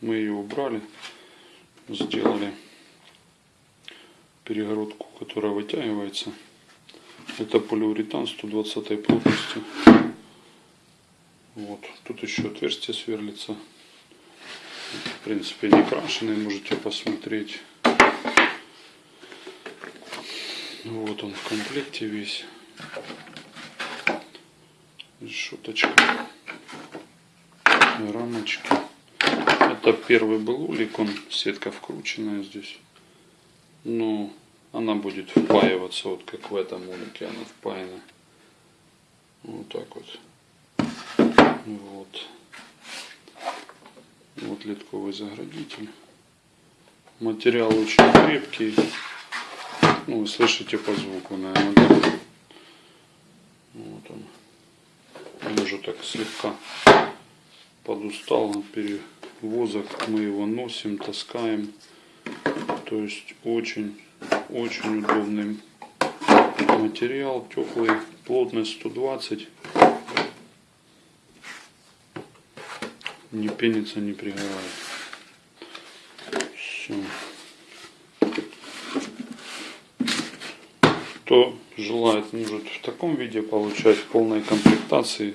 Мы ее убрали, сделали перегородку, которая вытягивается. Это полиуретан 120 плотности. Вот. Тут еще отверстие сверлится. В принципе, не крашеный, можете посмотреть. Вот он в комплекте весь. Решеточка. Рамочки. Это первый был улик, он сетка вкрученная здесь. Но она будет впаиваться, вот как в этом улике она впаяна. Вот так вот. Вот. Вот литковый заградитель. Материал очень крепкий. Ну, вы слышите по звуку, наверное, да? Вот он. Он уже так слегка подустал от перевозок. Мы его носим, таскаем. То есть очень, очень удобный материал, теплый, плотность 120. Не пенится, не пригорает. Все. Кто желает, может в таком виде получать полной комплектации.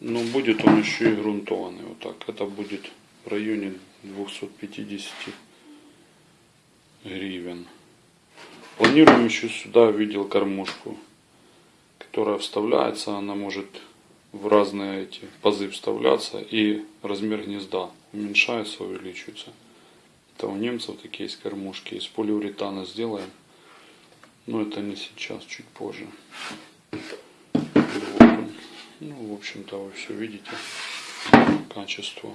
Но будет он еще и грунтованный. Вот так. Это будет в районе 250 гривен. Планируем еще сюда видел кормушку, которая вставляется, она может в разные эти пазы вставляться и размер гнезда уменьшается, увеличивается. Это у немцев такие есть кормушки, из полиуретана сделаем. Но это не сейчас, чуть позже. Ну, в общем-то, вы все видите. Качество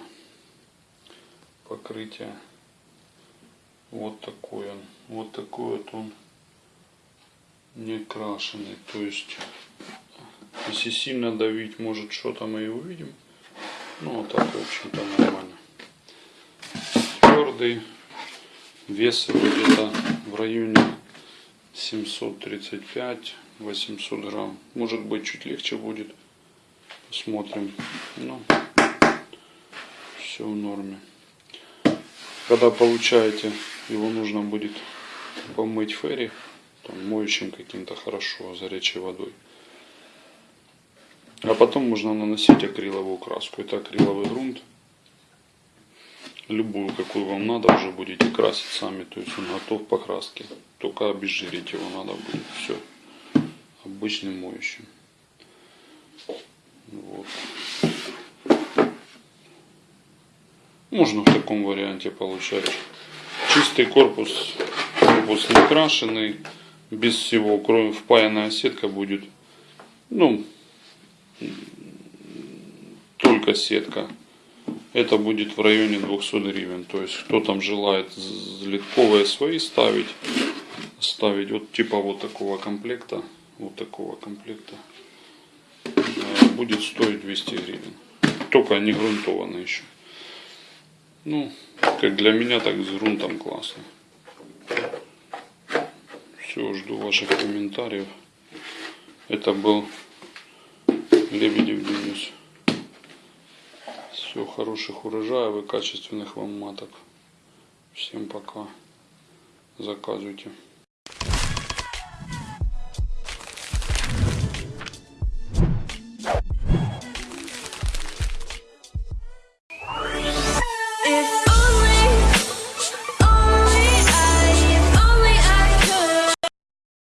покрытия. Вот такой он. Вот такой вот он не крашеный. То есть, если сильно давить, может что-то мы и увидим. Ну, а так, в общем-то, нормально. Твердый. Вес где-то в районе 735-800 грамм. Может быть, чуть легче будет. Посмотрим. Ну, все в норме. Когда получаете, его нужно будет помыть ферри, там, моющим каким-то хорошо, горячей водой. А потом можно наносить акриловую краску. Это акриловый грунт. Любую, какую вам надо, уже будете красить сами. То есть он готов к покраске. Только обезжирить его надо будет. Все. Обычным моющим. Вот. Можно в таком варианте получать. Чистый корпус, корпус не крашеный, без всего, кроме впаянная сетка будет, ну, только сетка. Это будет в районе 200 гривен. То есть, кто там желает литковые свои ставить, ставить вот типа вот такого комплекта, вот такого комплекта, э, будет стоить 200 гривен. Только не грунтованный еще. Ну, как для меня, так с грунтом классно. Все, жду ваших комментариев. Это был Лебедев Денис. Все, хороших урожаев и качественных вам маток. Всем пока. Заказывайте.